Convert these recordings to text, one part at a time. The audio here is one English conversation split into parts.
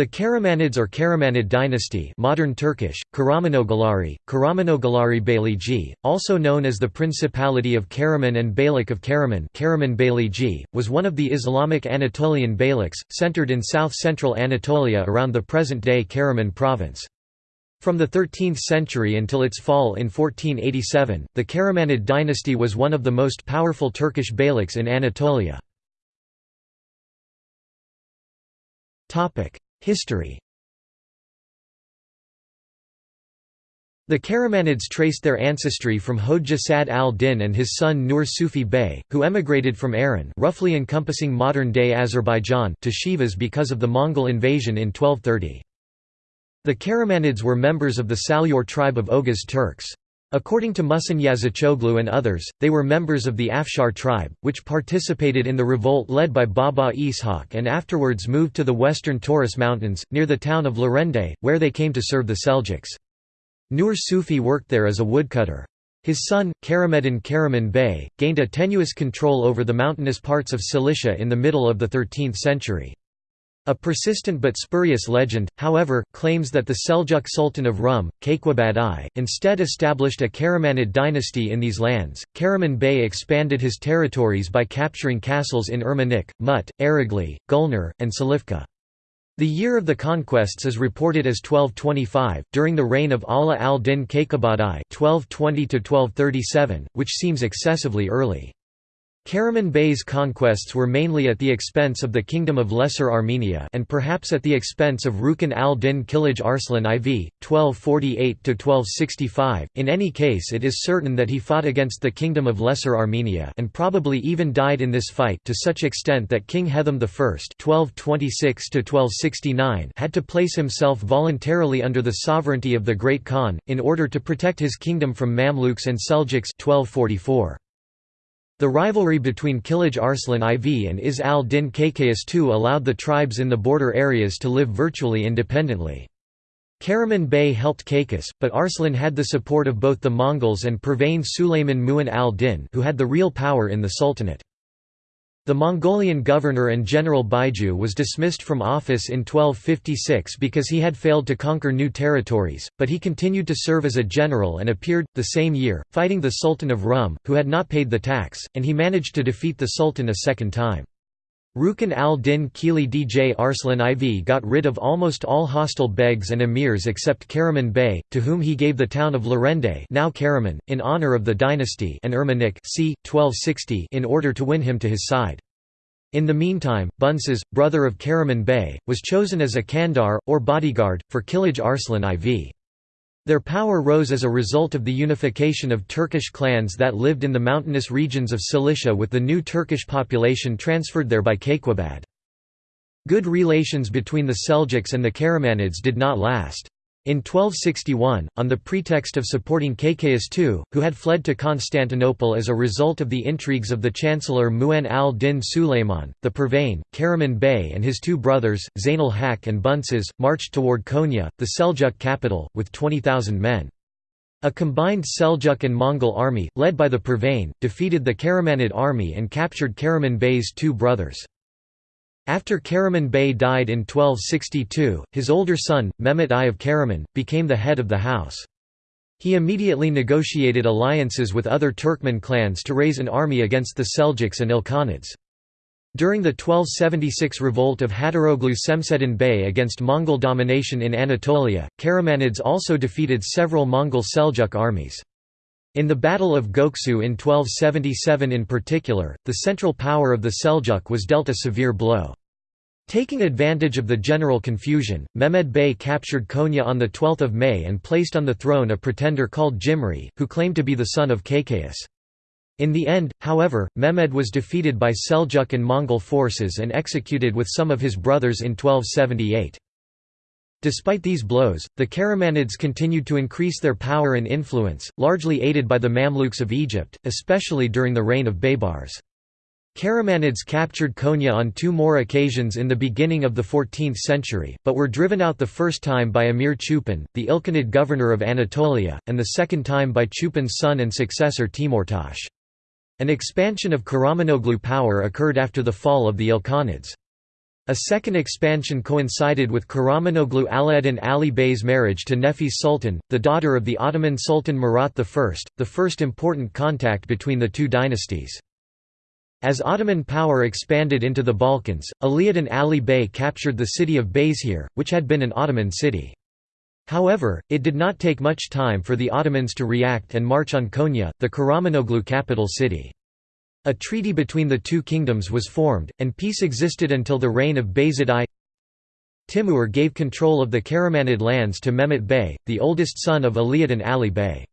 The Karamanids or Karamanid dynasty modern Turkish, Karamanoğulları, Karamanoğulları Beyliği, also known as the Principality of Karaman and Beylik of Karaman Karaman Beyliği, was one of the Islamic Anatolian beyliks, centered in south-central Anatolia around the present-day Karaman province. From the 13th century until its fall in 1487, the Karamanid dynasty was one of the most powerful Turkish beyliks in Anatolia. History The Karamanids traced their ancestry from Hoja Sad al-Din and his son Nur Sufi Bey, who emigrated from Aran roughly encompassing modern-day Azerbaijan to Sivas because of the Mongol invasion in 1230. The Karamanids were members of the Salur tribe of Oghuz Turks. According to Muhsin Yazıcıoğlu and others, they were members of the Afshar tribe, which participated in the revolt led by Baba Ishak and afterwards moved to the western Taurus Mountains, near the town of Larende, where they came to serve the Seljuks. Nur Sufi worked there as a woodcutter. His son, Karameddin Karaman Bey, gained a tenuous control over the mountainous parts of Cilicia in the middle of the 13th century. A persistent but spurious legend, however, claims that the Seljuk Sultan of Rum, Kayqubad I, instead established a Karamanid dynasty in these lands. Karaman Bey expanded his territories by capturing castles in Ermenek, Mut, Ereğli, Gulnar, and Silifke. The year of the conquests is reported as 1225, during the reign of Ala al-Din Kayqubad I (1220–1237), which seems excessively early. Karaman Bey's conquests were mainly at the expense of the Kingdom of Lesser Armenia and perhaps at the expense of Rukn al-Din Kilij Arslan IV, 1248–1265, in any case it is certain that he fought against the Kingdom of Lesser Armenia and probably even died in this fight to such extent that King Hethum I (1226–1269) had to place himself voluntarily under the sovereignty of the Great Khan, in order to protect his kingdom from Mamluks and Seljuks 1244. The rivalry between Kilij Arslan IV and Izz al-Din Kaykaus II allowed the tribes in the border areas to live virtually independently. Karaman Bey helped Kaykaus, but Arslan had the support of both the Mongols and Pervane Sulayman Mu'in al-Din who had the real power in the Sultanate. The Mongolian governor and general Baiju was dismissed from office in 1256 because he had failed to conquer new territories, but he continued to serve as a general and appeared, the same year, fighting the Sultan of Rum, who had not paid the tax, and he managed to defeat the Sultan a second time. Rukn al-Din Kilij Arslan IV got rid of almost all hostile begs and emirs except Karaman Bey, to whom he gave the town of Larende now Karaman, in honor of the dynasty and Ermenek c. 1260 in order to win him to his side. In the meantime, Bunses, brother of Karaman Bey, was chosen as a Kandar, or bodyguard, for Kilij Arslan IV. Their power rose as a result of the unification of Turkish clans that lived in the mountainous regions of Cilicia with the new Turkish population transferred there by Kayqubad. Good relations between the Seljuks and the Karamanids did not last. In 1261, on the pretext of supporting Kaykaus II, who had fled to Constantinople as a result of the intrigues of the chancellor Mu'in al-Din Sulayman, the Pervane, Karaman Bey and his two brothers, Zainal Haq and Bunses, marched toward Konya, the Seljuk capital, with 20,000 men. A combined Seljuk and Mongol army, led by the Pervane, defeated the Karamanid army and captured Karaman Bey's two brothers. After Karaman Bey died in 1262, his older son, Mehmet I of Karaman, became the head of the house. He immediately negotiated alliances with other Turkmen clans to raise an army against the Seljuks and Ilkhanids. During the 1276 revolt of Hadaroglu Semseddin Bey against Mongol domination in Anatolia, Karamanids also defeated several Mongol Seljuk armies. In the Battle of Goksu in 1277 in particular, the central power of the Seljuk was dealt a severe blow. Taking advantage of the general confusion, Mehmed Bey captured Konya on 12 May and placed on the throne a pretender called Jimri, who claimed to be the son of Kaykaus. In the end, however, Mehmed was defeated by Seljuk and Mongol forces and executed with some of his brothers in 1278. Despite these blows, the Karamanids continued to increase their power and influence, largely aided by the Mamluks of Egypt, especially during the reign of Baybars. Karamanids captured Konya on two more occasions in the beginning of the 14th century, but were driven out the first time by Emir Chupan, the Ilkhanid governor of Anatolia, and the second time by Chupan's son and successor Timurtash. An expansion of Karamanoğlu power occurred after the fall of the Ilkhanids. A second expansion coincided with Karamanoglu Alaeddin Ali Bey's marriage to Nefis Sultan, the daughter of the Ottoman Sultan Murat I, the first important contact between the two dynasties. As Ottoman power expanded into the Balkans, Alaeddin Ali Bey captured the city of Bayezid, which had been an Ottoman city. However, it did not take much time for the Ottomans to react and march on Konya, the Karamanoglu capital city. A treaty between the two kingdoms was formed, and peace existed until the reign of Bayezid I. Timur gave control of the Karamanid lands to Mehmet Bey, the oldest son of Alaeddin Ali Bey.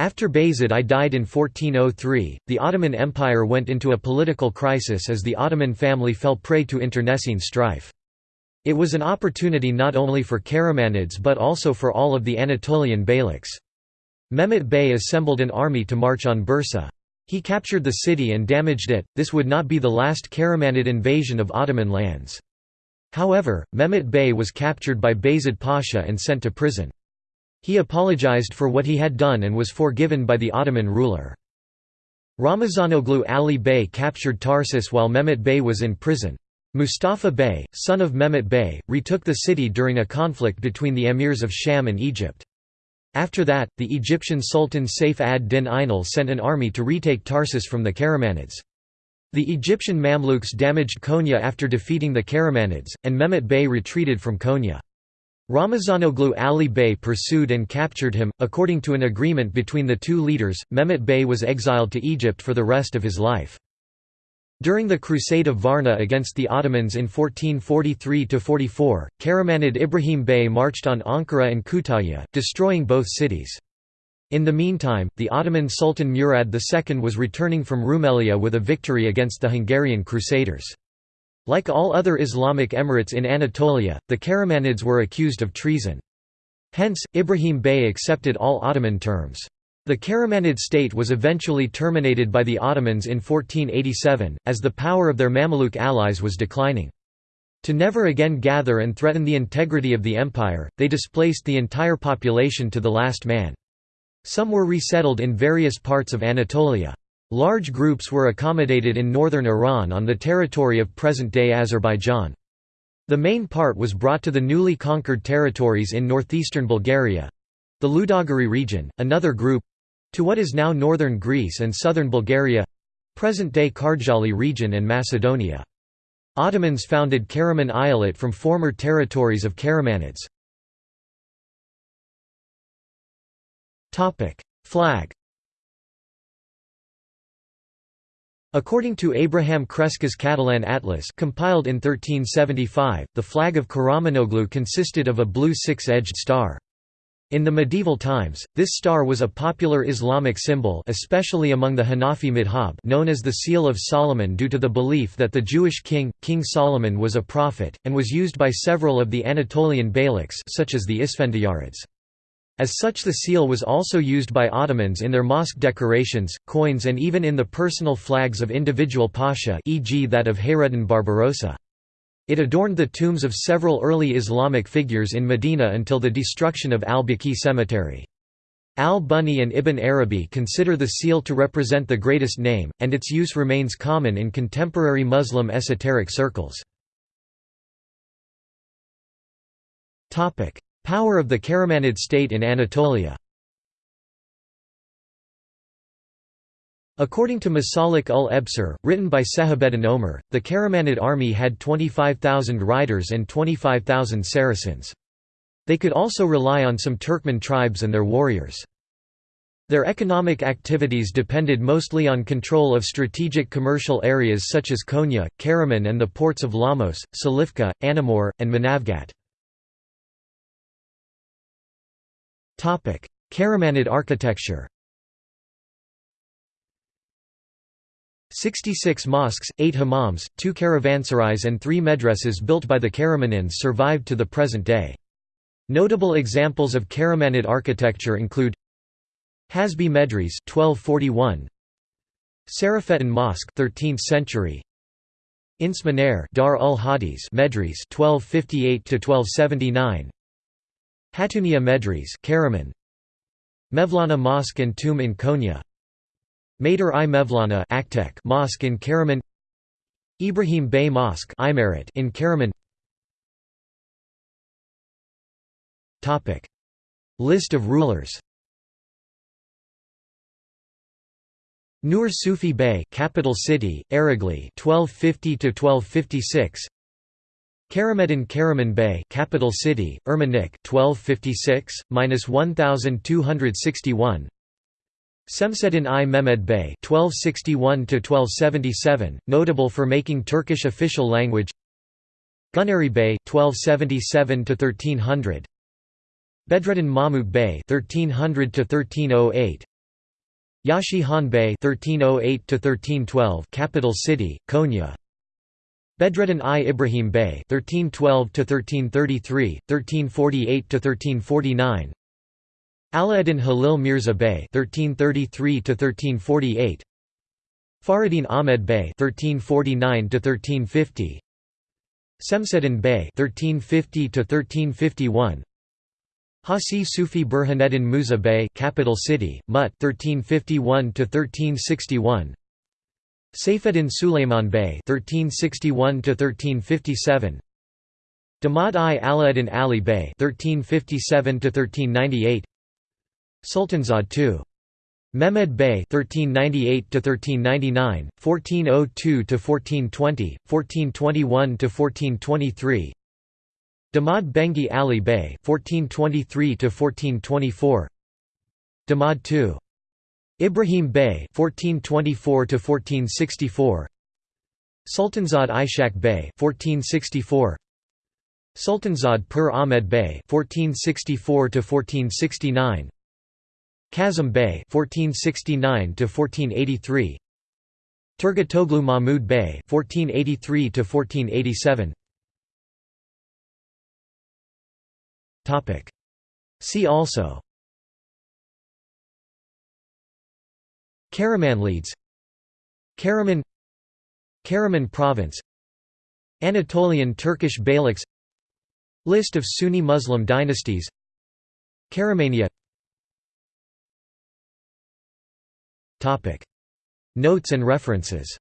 After Bayezid I died in 1403, the Ottoman Empire went into a political crisis as the Ottoman family fell prey to internecine strife. It was an opportunity not only for Karamanids but also for all of the Anatolian beyliks. Mehmet Bey assembled an army to march on Bursa. He captured the city and damaged it, this would not be the last Karamanid invasion of Ottoman lands. However, Mehmet Bey was captured by Bayezid Pasha and sent to prison. He apologized for what he had done and was forgiven by the Ottoman ruler. Ramazanoglu Ali Bey captured Tarsus while Mehmet Bey was in prison. Mustafa Bey, son of Mehmet Bey, retook the city during a conflict between the emirs of Sham and Egypt. After that, the Egyptian Sultan Saif ad-Din Ainal sent an army to retake Tarsus from the Karamanids. The Egyptian Mamluks damaged Konya after defeating the Karamanids, and Mehmet Bey retreated from Konya. Ramazanoglu Ali Bey pursued and captured him. According to an agreement between the two leaders, Mehmet Bey was exiled to Egypt for the rest of his life. During the Crusade of Varna against the Ottomans in 1443–44, Karamanid Ibrahim Bey marched on Ankara and Kütahya, destroying both cities. In the meantime, the Ottoman Sultan Murad II was returning from Rumelia with a victory against the Hungarian Crusaders. Like all other Islamic emirates in Anatolia, the Karamanids were accused of treason. Hence, Ibrahim Bey accepted all Ottoman terms. The Karamanid state was eventually terminated by the Ottomans in 1487, as the power of their Mamluk allies was declining. To never again gather and threaten the integrity of the empire, they displaced the entire population to the last man. Some were resettled in various parts of Anatolia. Large groups were accommodated in northern Iran on the territory of present-day Azerbaijan. The main part was brought to the newly conquered territories in northeastern Bulgaria—the Ludogorye region, another group, to what is now northern Greece and southern Bulgaria present-day Karjali region and Macedonia. Ottomans founded Karaman Eyalet from former territories of Karamanids. Flag According to Abraham Cresques's Catalan Atlas compiled in 1375, the flag of Karamanoglu consisted of a blue six-edged star. In the medieval times, this star was a popular Islamic symbol especially among the Hanafi madhab known as the Seal of Solomon due to the belief that the Jewish king, King Solomon was a prophet, and was used by several of the Anatolian beyliks such as the Isfendiyarids. As such the seal was also used by Ottomans in their mosque decorations, coins and even in the personal flags of individual pasha e.g. that of Hayreddin Barbarossa. It adorned the tombs of several early Islamic figures in Medina until the destruction of al-Baqi cemetery. Al-Bunni and Ibn Arabi consider the seal to represent the greatest name, and its use remains common in contemporary Muslim esoteric circles. Power of the Karamanid state in Anatolia According to Masalik ul Ebsar, written by Sehabeddin Omer, the Karamanid army had 25,000 riders and 25,000 Saracens. They could also rely on some Turkmen tribes and their warriors. Their economic activities depended mostly on control of strategic commercial areas such as Konya, Karaman and the ports of Lamos, Silifke, Anamur, and Manavgat. Karamanid architecture 66 mosques, 8 hammams, 2 caravanserais and 3 medreses built by the Karamanids survived to the present day. Notable examples of Karamanid architecture include Hasbi Medres 1241 Sarafettin Mosque 13th century Insmaner Dar ul Hadis Medres 1258 to 1279 Hatunia Medres Karaman. Mevlana Mosque and Tomb in Konya. Mater i Mevlana Mosque in Karaman. Ibrahim Bey Mosque in Karaman. Topic. List of rulers. Nur Sufi Bey, capital city, Ereğli, 1250 to 1256. Karameddin Karaman Bey, capital city, Ermenek, 1256 1261. Semseddin I Mehmed Bey, 1261–1277, notable for making Turkish official language. Gunari Bey, 1277–1300 Bedreddin Mahmud Bey 1300–1308 Yashi Han Bey 1308–1312, capital city Konya Bedreddin I Ibrahim Bey 1312 to 1333 1348 to 1349 Alaeddin Halil Mirza Bey 1333 to 1348 Faridin Ahmed Bey 1349 to 1350 Semseddin Bey 1350 to 1351 Hasi Sufi Burhaneddin Musa Bey capital city, Mut 1351 to 1361 Saifeddin Suleiman Bey 1361 1357 Damad I Alaeddin Ali Bey 1357 1398 Sultanzad II Mehmed Bey 1398 1399 1402 1420 1421 1423 Damad Bengi Ali Bey 1423 to 1424 Damad II Ibrahim Bey 1424 to 1464 Sultanzad Ishaq Bey 1464 Sultanzad Pur Ahmed Bey 1464 to 1469 Kazım Bey 1469 to 1483 Turgutoglu Mahmud Bey 1483 to 1487 See also Karamanlides Karaman Karaman Province. Anatolian Turkish Beyliks List of Sunni Muslim dynasties. Karamania Notes and references